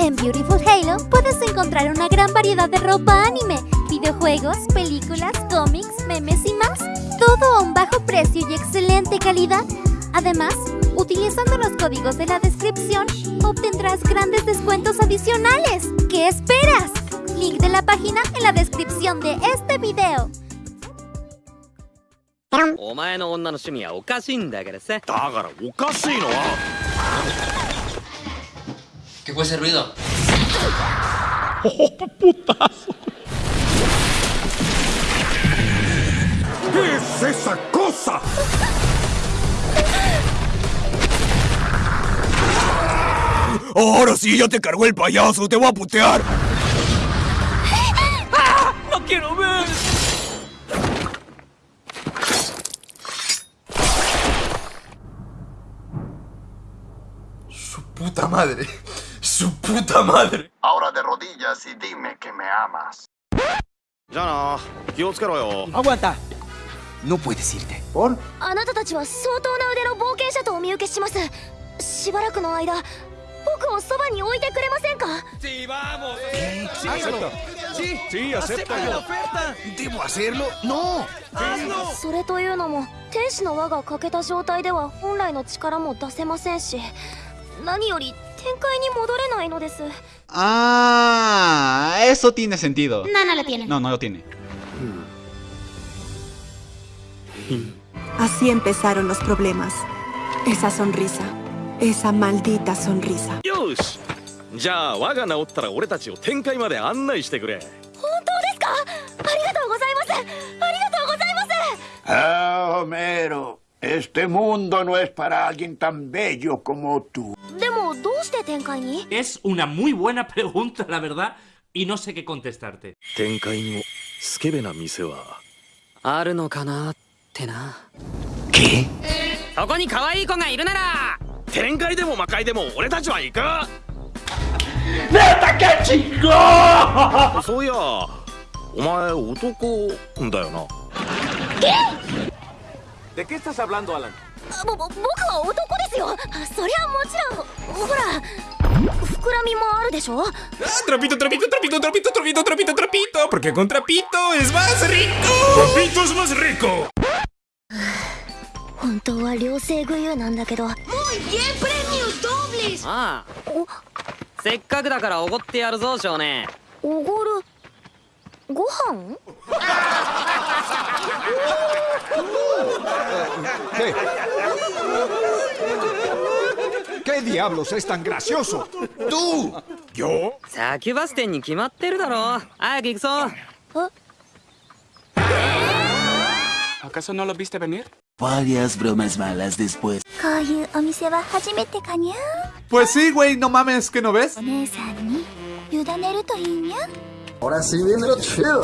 En Beautiful Halo puedes encontrar una gran variedad de ropa anime, videojuegos, películas, cómics, memes y más. Todo a un bajo precio y excelente calidad. Además, utilizando los códigos de la descripción, obtendrás grandes descuentos adicionales. ¿Qué esperas? Link de la página en la descripción de este video. お前の女の趣味はおかしいんだからさだからおかしいのは ¿Qué fue ese ruido? ¡Oh, putazo! ¿Qué es esa cosa? Ahora sí, ya te cargó el payaso, te voy a putear. ¡No quiero ver! Su puta madre. Su puta madre. Ahora de rodillas y dime que me amas. じゃあな気をつけろよ Aguanta. No puedes irte. あなたたちは相当な腕の冒険者とお見受けします。しばらくの間、僕をそばに置いてくれませんか Sí, Sí, acepta la yo. oferta. ¿Debo hacerlo? ¡No! それというのも天使の輪が欠けた状態では本来の力も出せませんし何より Ah, eso tiene sentido. No, no lo tiene. No, no lo tiene. Así empezaron los problemas. Esa sonrisa. Esa maldita sonrisa. ¡Yosh! じゃあ我が治ったら俺たちを展開まで案内してくれ本当ですかありがとうございますありがとうございますああ、ah, Homero Este mundo no es para alguien tan bello como tú es una muy buena pregunta, la verdad, y no sé qué contestarte. ¿Qué? ¡Neta, qué chingón! Soya, omae otoko, ¿De qué estás hablando, Alan? ぼ僕は男ですよ。そりゃもちろん。ほら膨らみもあるでしょ？トラピトトラピトトラピトトラピトトラピト。トラピトトラピトトラピトラピト。トラピトラピトトラピト。トラピトトトラピトトラピトトラピトトラピトトトラピトせっかくだからおごってやるぞ少年。おごる？ご飯？お お ¿Qué? ¿Qué diablos es tan gracioso? ¡Tú! ¿Yo? Ni ¿Eh? ¿Acaso no lo viste venir? Varias bromas malas después. Pues sí, güey, no mames, ¿que no ves? Ahora sí viene lo chido.